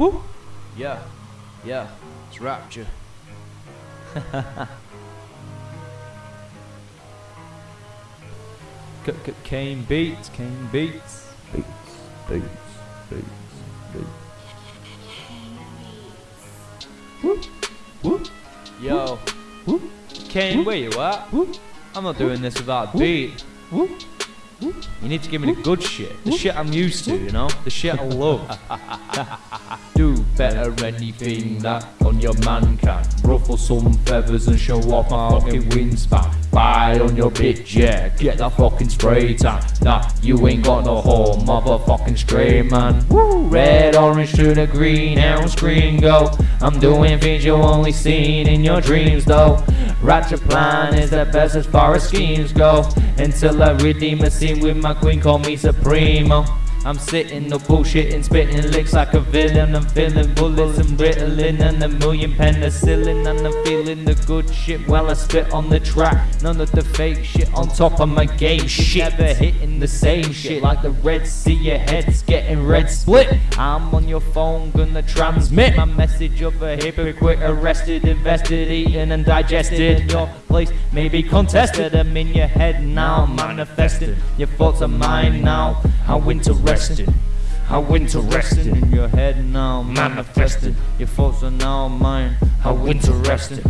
Woo. Yeah, yeah, it's Rapture. C -c Kane beats, Kane beats. Beats, beats, beats, beats. Woo. Woo. Yo, Woo. Kane, where you at? Woo. I'm not doing this without a beat. Woo. You need to give me the good shit, the shit I'm used to, you know, the shit I love. Better anything that on your man can. Ruffle some feathers and show off my fucking wingspan. Buy on your bitch, yeah, get that fucking spray tan. Nah, you ain't got no home, motherfucking stray man. Woo, red, orange to the green, arrow screen go. I'm doing things you only seen in your dreams though. Ratchet plan is the best as far as schemes go. Until I redeem a scene with my queen, call me Supremo. I'm sitting, no bullshitting, spitting licks like a villain. I'm feeling bullets and Ritalin and a million penicillin. And I'm feeling the good shit while I spit on the track. None of the fake shit on top of my game. Shit, never hitting the same shit like the Red Sea. Your head's getting red split. I'm on your phone, gonna transmit my message of a hypocrite arrested, invested, eaten, and digested. Place may be contested. I'm in your head now, manifesting. Your thoughts are mine now. How interesting. How interesting in your head now, manifesting. Your thoughts are now mine. How interesting.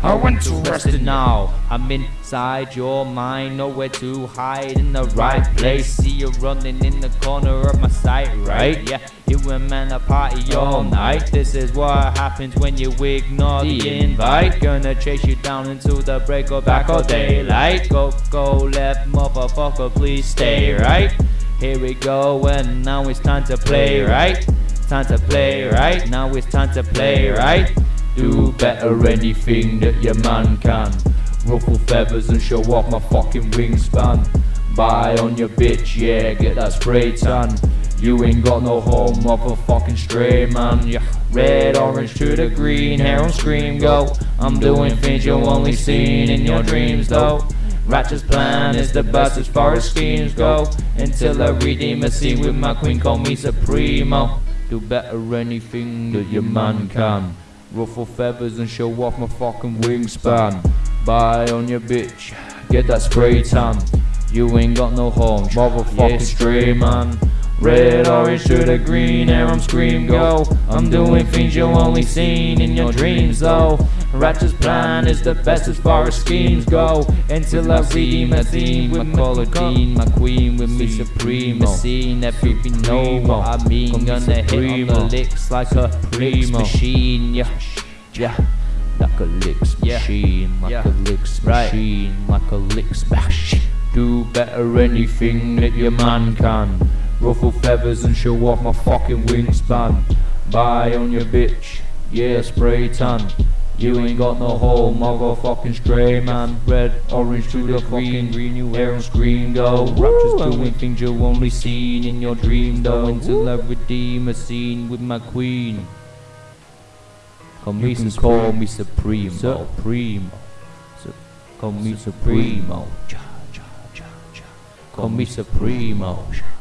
How interesting now. I'm inside your mind, nowhere to hide in the right place. See you running in the corner of my sight, right? Yeah, you and man a party all night. This is what happens when you ignore the invite. Gonna chase you down into the break of back or daylight. Go, go, left, motherfucker, please stay right. Here we go, and now it's time to play, right? Time to play, right? Now it's time to play, right? Do better anything that your man can. Ruffle feathers and show off my fucking wingspan. Buy on your bitch, yeah, get that spray tan. You ain't got no home, motherfucking stray man. Yeah, red, orange to the green, hair on screen go. I'm doing things you only seen in your dreams though. Ratchet's plan is the best as far as schemes go. Until I redeem a scene with my queen, call me Supremo. Do better anything that your man can. Ruffle feathers and show off my fucking wingspan. Buy on your bitch, get that spray tan. You ain't got no home, motherfucking stray man. Red, orange to the green, air I'm scream go. I'm doing things you only seen in your dreams though. Ratchet's plan is the best as far as schemes go. Until I redeem a theme with my Dean, my queen with me supreme. A scene that people know what I mean. Gonna hit on the licks like a licks machine. Yeah, yeah. Like a licks Yeah. machine, like Yeah. a licks Right. machine, like a licks machine. Do better anything that your man can. Ruffle feathers and show off my fucking wingspan. Buy on your bitch, yeah, spray tan. You ain't got no home, motherfucking stray man. Red, orange to the fucking green, you hair and screen go. Rapture's doing things you only seen in your dream though. Until I redeem a scene with my queen. Call me can Sus- call me Supremo. Oh. Supremo. Su- Call me Supremo. Oh. Call me Supremo. Oh.